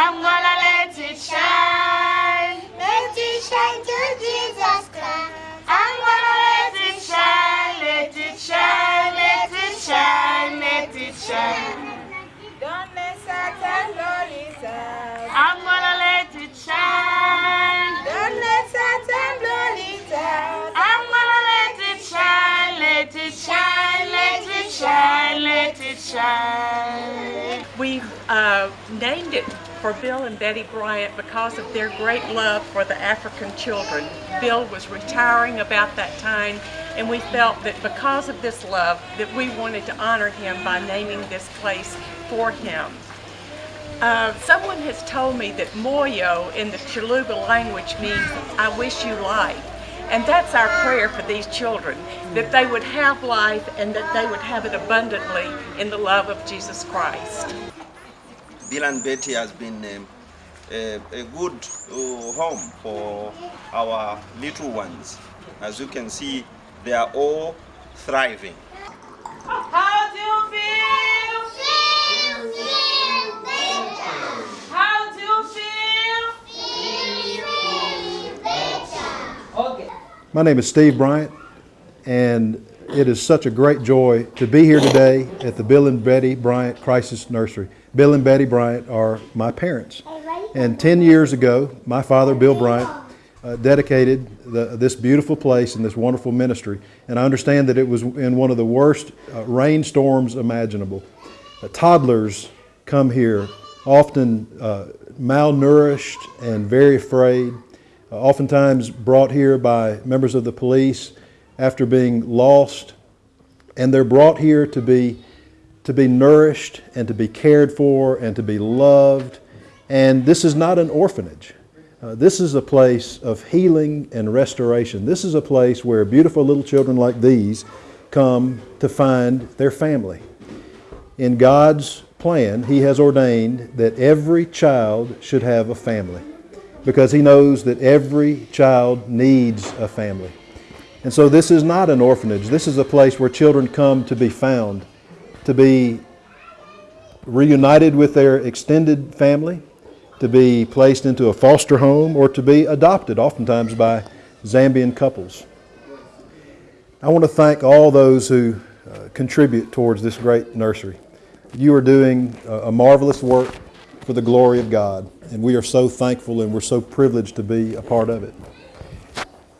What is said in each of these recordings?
I'm gonna let it shine. Let it shine to Jesus Christ. I'm gonna let it shine, let it shine, let it shine, let it shine. Don't let Satan blow it out. I'm gonna let it shine. Don't let Satan blow it out. I'm gonna let it shine, let it shine, let it shine, let it shine. We uh, named it for Bill and Betty Bryant because of their great love for the African children. Bill was retiring about that time and we felt that because of this love that we wanted to honor him by naming this place for him. Uh, someone has told me that Moyo in the Chaluba language means I wish you life. And that's our prayer for these children, that they would have life and that they would have it abundantly in the love of Jesus Christ. Bill and Betty has been um, a, a good uh, home for our little ones. As you can see, they are all thriving. How do you feel? How do you feel? Okay. My name is Steve Bryant, and it is such a great joy to be here today at the Bill and Betty Bryant Crisis Nursery. Bill and Betty Bryant are my parents. And 10 years ago, my father, Bill Bryant, uh, dedicated the, this beautiful place and this wonderful ministry. And I understand that it was in one of the worst uh, rainstorms imaginable. Uh, toddlers come here, often uh, malnourished and very afraid, uh, oftentimes brought here by members of the police after being lost. And they're brought here to be, to be nourished and to be cared for and to be loved. And this is not an orphanage. Uh, this is a place of healing and restoration. This is a place where beautiful little children like these come to find their family. In God's plan, He has ordained that every child should have a family because He knows that every child needs a family. And so this is not an orphanage. This is a place where children come to be found, to be reunited with their extended family, to be placed into a foster home, or to be adopted, oftentimes by Zambian couples. I want to thank all those who uh, contribute towards this great nursery. You are doing a, a marvelous work for the glory of God, and we are so thankful and we're so privileged to be a part of it.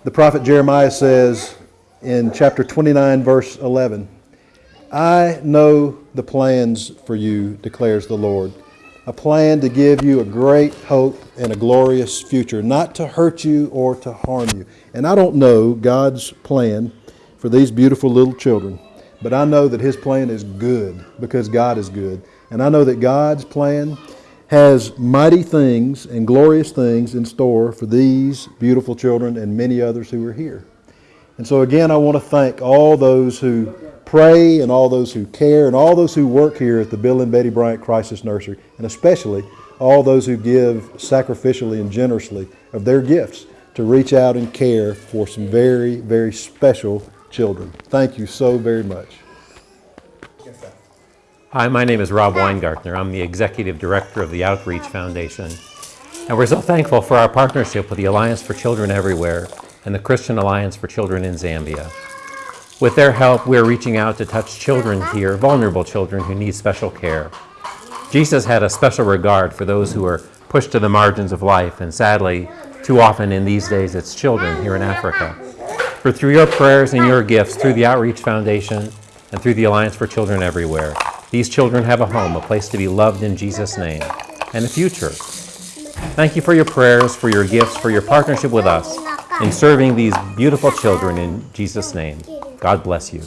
The prophet Jeremiah says in chapter 29, verse 11, I know the plans for you, declares the Lord. A plan to give you a great hope and a glorious future, not to hurt you or to harm you. And I don't know God's plan for these beautiful little children, but I know that His plan is good because God is good. And I know that God's plan has mighty things and glorious things in store for these beautiful children and many others who are here. And so again, I want to thank all those who pray and all those who care and all those who work here at the Bill and Betty Bryant Crisis Nursery, and especially all those who give sacrificially and generously of their gifts to reach out and care for some very, very special children. Thank you so very much. Hi, my name is Rob Weingartner. I'm the Executive Director of the Outreach Foundation. And we're so thankful for our partnership with the Alliance for Children Everywhere and the Christian Alliance for Children in Zambia. With their help, we're reaching out to touch children here, vulnerable children who need special care. Jesus had a special regard for those who are pushed to the margins of life, and sadly, too often in these days, it's children here in Africa. For through your prayers and your gifts, through the Outreach Foundation and through the Alliance for Children Everywhere, these children have a home, a place to be loved in Jesus' name, and a future. Thank you for your prayers, for your gifts, for your partnership with us in serving these beautiful children in Jesus' name. God bless you.